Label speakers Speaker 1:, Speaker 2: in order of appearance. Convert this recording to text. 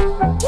Speaker 1: Woo!